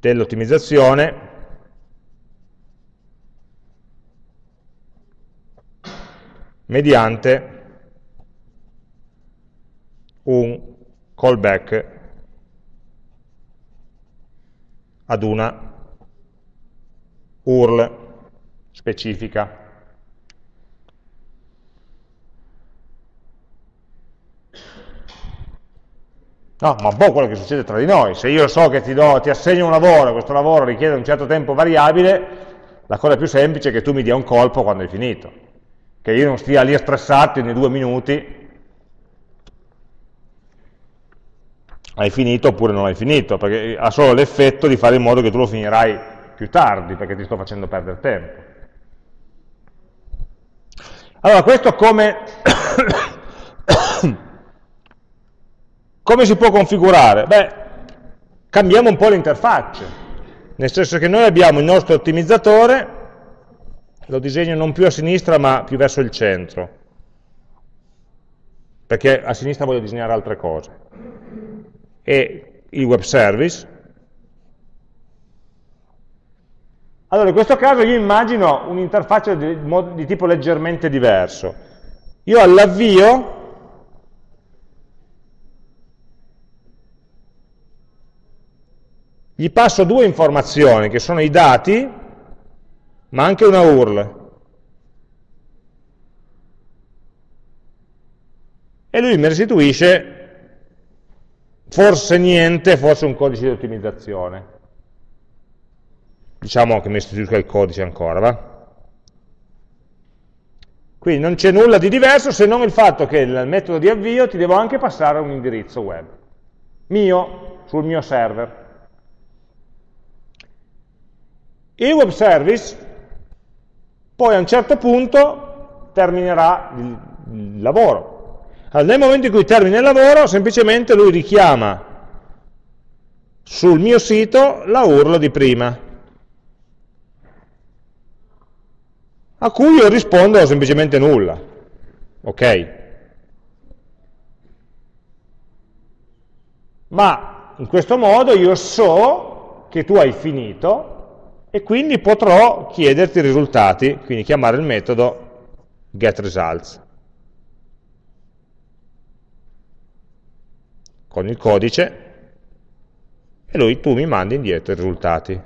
dell'ottimizzazione mediante un callback ad una URL specifica. No, ma po' quello che succede tra di noi. Se io so che ti, do, ti assegno un lavoro, questo lavoro richiede un certo tempo variabile, la cosa più semplice è che tu mi dia un colpo quando hai finito. Che io non stia lì a stressarti ogni due minuti, hai finito oppure non hai finito, perché ha solo l'effetto di fare in modo che tu lo finirai più tardi, perché ti sto facendo perdere tempo. Allora, questo come Come si può configurare? Beh, cambiamo un po' l'interfaccia, nel senso che noi abbiamo il nostro ottimizzatore, lo disegno non più a sinistra ma più verso il centro, perché a sinistra voglio disegnare altre cose, e il web service. Allora, in questo caso io immagino un'interfaccia di, di tipo leggermente diverso. Io all'avvio gli passo due informazioni che sono i dati, ma anche una URL. E lui mi restituisce forse niente, forse un codice di ottimizzazione. Diciamo che mi restituisca il codice ancora, va? Quindi non c'è nulla di diverso se non il fatto che nel metodo di avvio ti devo anche passare un indirizzo web, mio, sul mio server. Il web service poi a un certo punto terminerà il, lavoro. Allora, nel momento in cui termina il lavoro, semplicemente lui richiama sul mio sito la URL di prima, a cui io rispondo semplicemente nulla. Ok? Ma in questo modo io so che tu hai finito e quindi potrò chiederti i risultati, quindi chiamare il metodo getResults con il codice e lui tu mi mandi indietro i risultati.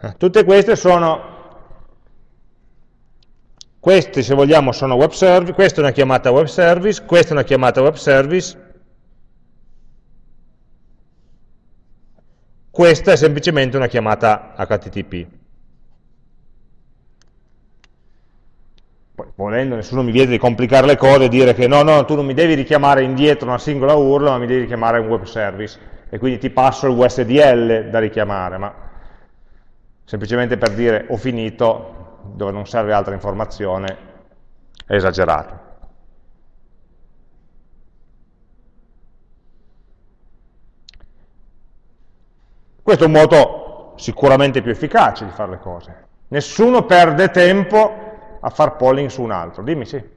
Eh, tutte queste sono queste se vogliamo sono web service, questa è una chiamata web service, questa è una chiamata web service, Questa è semplicemente una chiamata HTTP. Poi, volendo, nessuno mi viene di complicare le cose e dire che no, no, tu non mi devi richiamare indietro una singola URL, ma mi devi richiamare un web service e quindi ti passo il USDL da richiamare, ma semplicemente per dire ho finito, dove non serve altra informazione, è esagerato. Questo è un modo sicuramente più efficace di fare le cose. Nessuno perde tempo a far polling su un altro. Dimmi sì.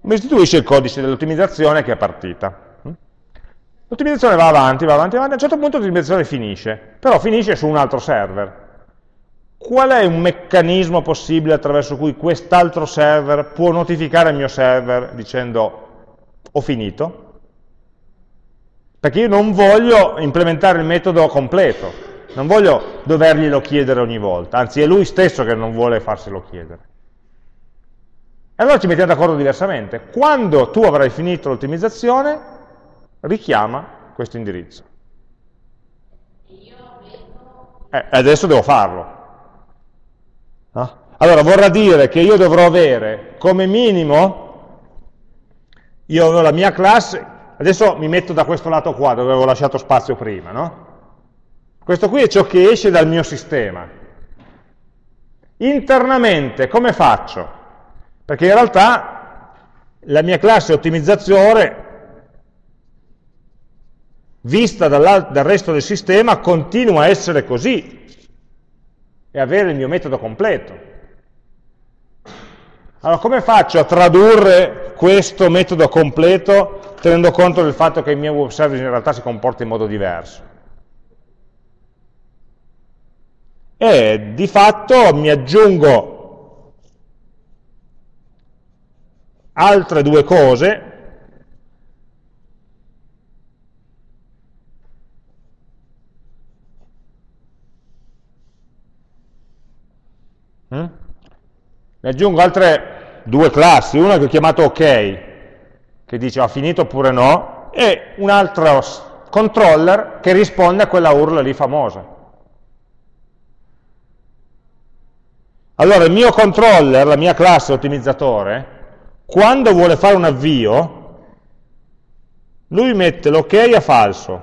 mi istituisce il codice dell'ottimizzazione che è partita. L'ottimizzazione va avanti, va avanti, va avanti, a un certo punto l'ottimizzazione finisce, però finisce su un altro server. Qual è un meccanismo possibile attraverso cui quest'altro server può notificare il mio server dicendo ho finito? Perché io non voglio implementare il metodo completo, non voglio doverglielo chiedere ogni volta, anzi è lui stesso che non vuole farselo chiedere. E allora ci mettiamo d'accordo diversamente. Quando tu avrai finito l'ottimizzazione, richiama questo indirizzo. Eh, adesso devo farlo. No? Allora vorrà dire che io dovrò avere come minimo, io ho la mia classe, adesso mi metto da questo lato qua dove avevo lasciato spazio prima, no? Questo qui è ciò che esce dal mio sistema. Internamente come faccio? Perché in realtà la mia classe ottimizzatore, vista dal resto del sistema, continua a essere così e avere il mio metodo completo. Allora, come faccio a tradurre questo metodo completo tenendo conto del fatto che il mio web service in realtà si comporta in modo diverso? E di fatto mi aggiungo altre due cose, mm? ne aggiungo altre due classi, una che ho chiamato ok, che dice ha finito oppure no, e un altro controller che risponde a quella URL lì famosa. Allora il mio controller, la mia classe ottimizzatore, quando vuole fare un avvio, lui mette l'ok a falso,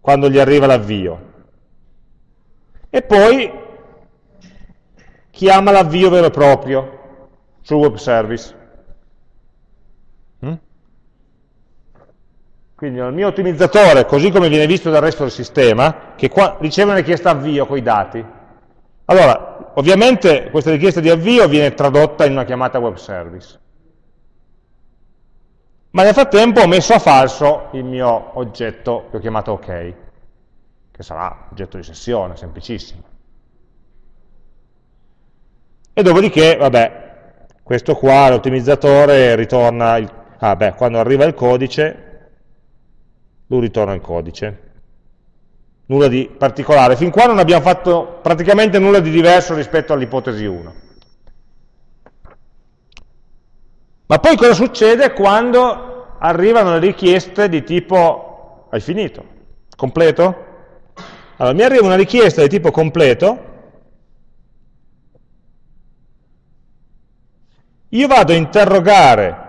quando gli arriva l'avvio, e poi chiama l'avvio vero e proprio sul web service. Mm? Quindi il mio ottimizzatore, così come viene visto dal resto del sistema, che qua riceve una richiesta avvio con i dati. Allora, ovviamente questa richiesta di avvio viene tradotta in una chiamata web service. Ma nel frattempo ho messo a falso il mio oggetto che ho chiamato OK, che sarà oggetto di sessione, semplicissimo. E dopodiché, vabbè, questo qua, l'ottimizzatore, ritorna, il, ah beh, quando arriva il codice, lui ritorna il codice nulla di particolare. Fin qua non abbiamo fatto praticamente nulla di diverso rispetto all'ipotesi 1. Ma poi cosa succede quando arrivano le richieste di tipo hai finito? Completo? Allora, mi arriva una richiesta di tipo completo, io vado a interrogare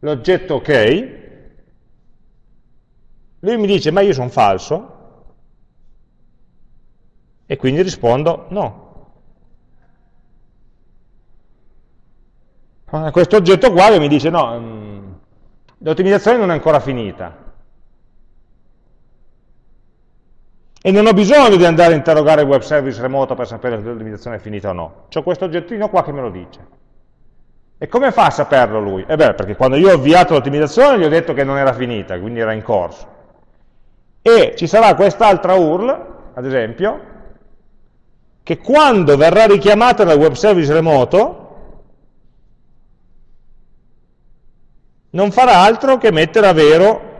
l'oggetto ok, lui mi dice, ma io sono falso, e quindi rispondo no. Questo oggetto qua mi dice, no, mm, l'ottimizzazione non è ancora finita. E non ho bisogno di andare a interrogare il web service remoto per sapere se l'ottimizzazione è finita o no. C'ho questo oggettino qua che me lo dice. E come fa a saperlo lui? E beh, perché quando io ho avviato l'ottimizzazione gli ho detto che non era finita, quindi era in corso e ci sarà quest'altra URL, ad esempio, che quando verrà richiamata dal web service remoto non farà altro che mettere a vero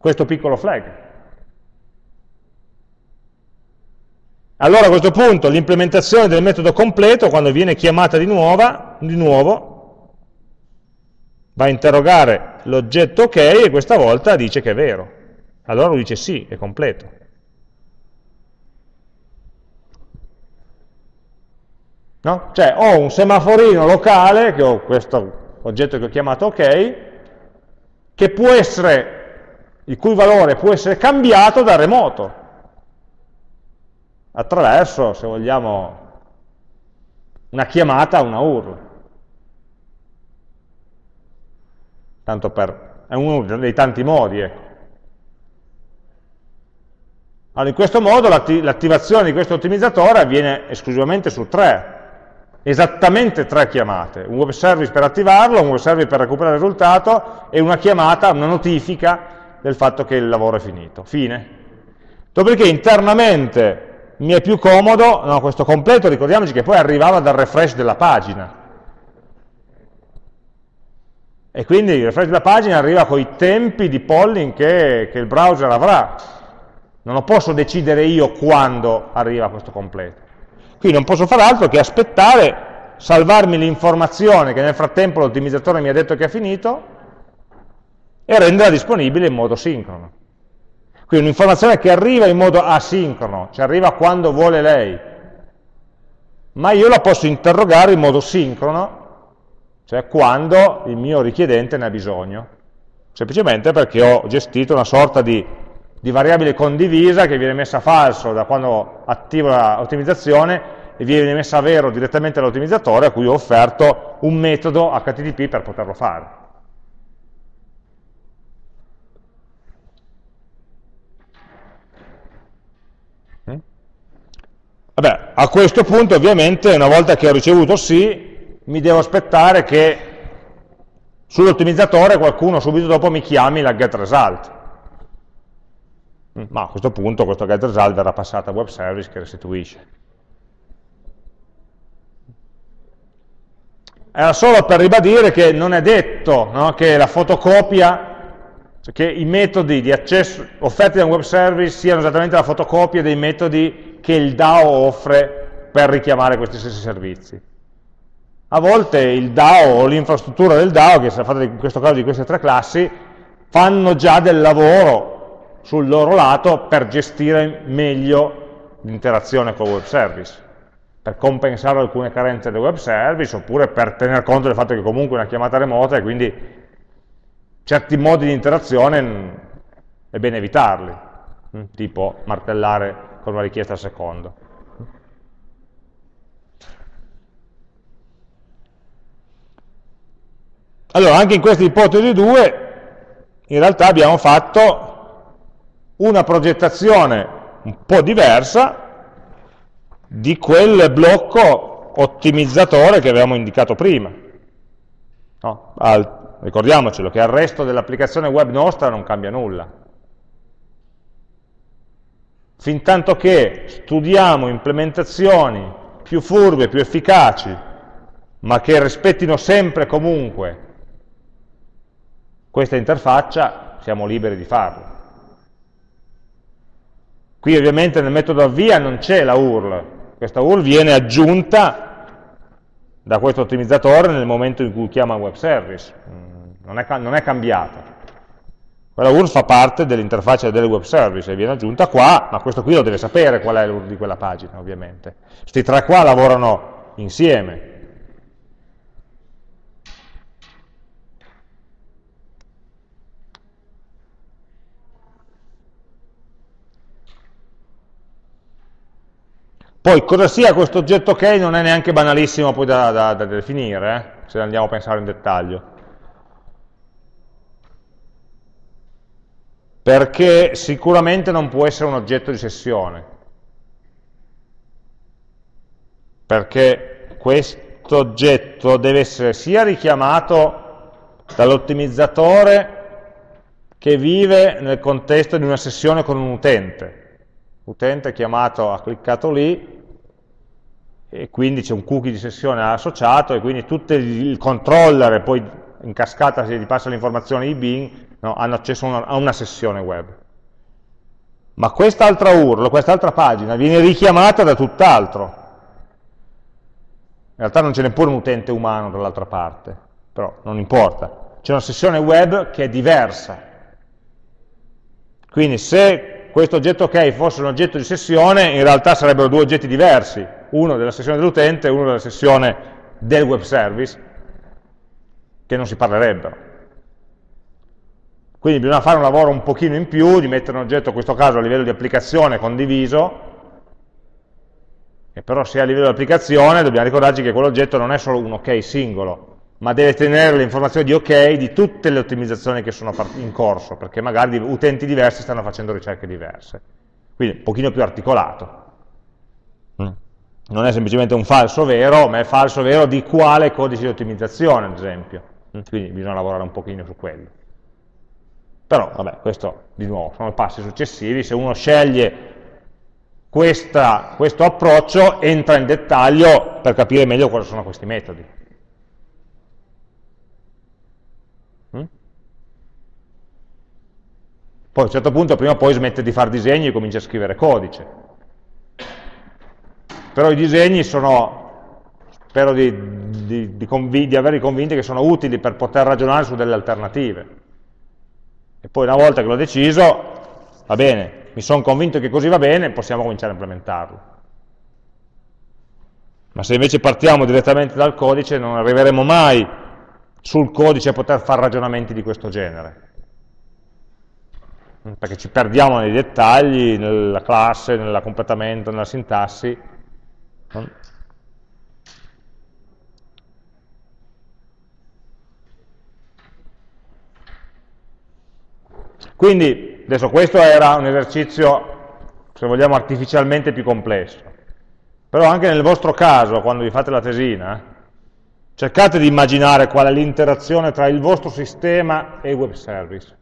questo piccolo flag. Allora a questo punto l'implementazione del metodo completo, quando viene chiamata di, nuova, di nuovo, va a interrogare l'oggetto ok e questa volta dice che è vero. Allora lui dice sì, è completo. No? Cioè ho un semaforino locale, che ho questo oggetto che ho chiamato ok, che può essere, il cui valore può essere cambiato da remoto, attraverso, se vogliamo, una chiamata a una URL. Tanto per, è uno dei tanti modi, ecco. Allora, in questo modo l'attivazione di questo ottimizzatore avviene esclusivamente su tre, esattamente tre chiamate, un web service per attivarlo, un web service per recuperare il risultato e una chiamata, una notifica del fatto che il lavoro è finito. Fine. Dopodiché internamente mi è più comodo, no, questo completo, ricordiamoci che poi arrivava dal refresh della pagina. E quindi il refresh della pagina arriva con i tempi di polling che, che il browser avrà. Non lo posso decidere io quando arriva questo completo. Qui non posso fare altro che aspettare, salvarmi l'informazione che nel frattempo l'ottimizzatore mi ha detto che è finito e renderla disponibile in modo sincrono. Quindi un'informazione che arriva in modo asincrono, ci arriva quando vuole lei, ma io la posso interrogare in modo sincrono, cioè quando il mio richiedente ne ha bisogno, semplicemente perché ho gestito una sorta di di variabile condivisa che viene messa a falso da quando attivo l'ottimizzazione e viene messa a vero direttamente dall'ottimizzatore a cui ho offerto un metodo HTTP per poterlo fare. Vabbè, a questo punto ovviamente una volta che ho ricevuto sì, mi devo aspettare che sull'ottimizzatore qualcuno subito dopo mi chiami la getResult ma a questo punto questo getResult verrà passato a web service che restituisce. Era solo per ribadire che non è detto no, che la fotocopia, cioè che i metodi di accesso offerti da un web service siano esattamente la fotocopia dei metodi che il DAO offre per richiamare questi stessi servizi. A volte il DAO o l'infrastruttura del DAO, che sarà fatta in questo caso di queste tre classi, fanno già del lavoro sul loro lato per gestire meglio l'interazione con il web service, per compensare alcune carenze del web service oppure per tener conto del fatto che comunque è una chiamata remota e quindi certi modi di interazione è bene evitarli, mm, tipo martellare con una richiesta al secondo. Allora, anche in questa ipotesi 2, in realtà abbiamo fatto una progettazione un po' diversa di quel blocco ottimizzatore che avevamo indicato prima. No? Al, ricordiamocelo che al resto dell'applicazione web nostra non cambia nulla. Fin tanto che studiamo implementazioni più furbe, più efficaci, ma che rispettino sempre e comunque questa interfaccia, siamo liberi di farlo. Qui ovviamente nel metodo avvia non c'è la URL, questa URL viene aggiunta da questo ottimizzatore nel momento in cui chiama web service, mm, non è, non è cambiata. Quella URL fa parte dell'interfaccia del web service e viene aggiunta qua, ma questo qui lo deve sapere qual è l'URL di quella pagina, ovviamente. Questi tre qua lavorano insieme, Poi cosa sia questo oggetto ok non è neanche banalissimo poi da, da, da definire, eh? se andiamo a pensare in dettaglio. Perché sicuramente non può essere un oggetto di sessione. Perché questo oggetto deve essere sia richiamato dall'ottimizzatore che vive nel contesto di una sessione con un utente utente chiamato ha cliccato lì e quindi c'è un cookie di sessione associato e quindi tutto il controller e poi in cascata se gli passa l'informazione di Bing no, hanno accesso a una sessione web. ma quest'altra URL, quest'altra pagina viene richiamata da tutt'altro. In realtà non c'è neppure un utente umano dall'altra parte, però non importa. C'è una sessione web che è diversa. Quindi se questo oggetto OK fosse un oggetto di sessione, in realtà sarebbero due oggetti diversi, uno della sessione dell'utente e uno della sessione del web service, che non si parlerebbero. Quindi bisogna fare un lavoro un pochino in più, di mettere un oggetto, in questo caso a livello di applicazione condiviso, e però se a livello di applicazione dobbiamo ricordarci che quell'oggetto non è solo un ok singolo, ma deve tenere le informazioni di ok di tutte le ottimizzazioni che sono in corso, perché magari utenti diversi stanno facendo ricerche diverse. Quindi un pochino più articolato. Mm. Non è semplicemente un falso vero, ma è falso vero di quale codice di ottimizzazione, ad esempio. Mm. Quindi bisogna lavorare un pochino su quello. Però, vabbè, questo di nuovo sono passi successivi, se uno sceglie questa, questo approccio entra in dettaglio per capire meglio cosa sono questi metodi. Poi a un certo punto prima o poi smette di fare disegni e comincia a scrivere codice. Però i disegni sono, spero di, di, di, di averli convinti che sono utili per poter ragionare su delle alternative. E poi una volta che l'ho deciso, va bene, mi sono convinto che così va bene, possiamo cominciare a implementarlo. Ma se invece partiamo direttamente dal codice, non arriveremo mai sul codice a poter fare ragionamenti di questo genere. Perché ci perdiamo nei dettagli, nella classe, nel completamento, nella sintassi. Quindi, adesso questo era un esercizio, se vogliamo, artificialmente più complesso. Però anche nel vostro caso, quando vi fate la tesina, cercate di immaginare qual è l'interazione tra il vostro sistema e il web service.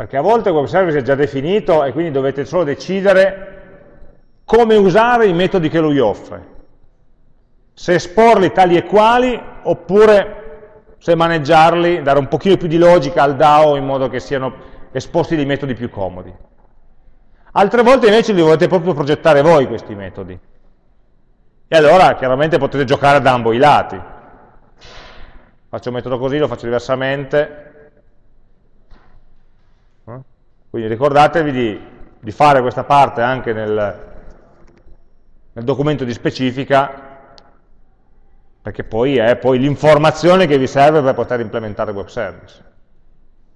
Perché a volte il web service è già definito e quindi dovete solo decidere come usare i metodi che lui offre. Se esporli tali e quali, oppure se maneggiarli, dare un pochino più di logica al DAO in modo che siano esposti dei metodi più comodi. Altre volte invece li volete proprio progettare voi questi metodi. E allora chiaramente potete giocare da ambo i lati. Faccio un metodo così, lo faccio diversamente. Eh? Quindi ricordatevi di, di fare questa parte anche nel, nel documento di specifica perché poi è l'informazione che vi serve per poter implementare il web service.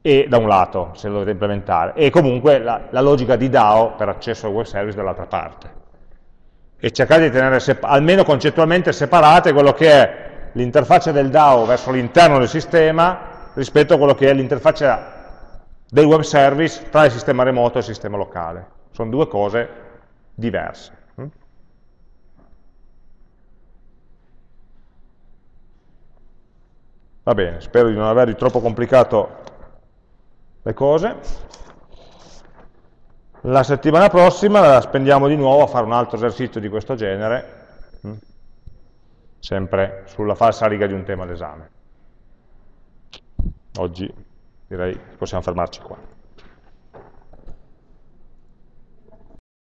E da un lato, se lo dovete implementare, e comunque la, la logica di DAO per accesso al web service dall'altra parte. E cercate di tenere almeno concettualmente separate quello che è l'interfaccia del DAO verso l'interno del sistema rispetto a quello che è l'interfaccia del web service tra il sistema remoto e il sistema locale. Sono due cose diverse. Va bene, spero di non avervi troppo complicato le cose. La settimana prossima la spendiamo di nuovo a fare un altro esercizio di questo genere, mm, sempre sulla falsa riga di un tema d'esame. Oggi direi che possiamo fermarci qua.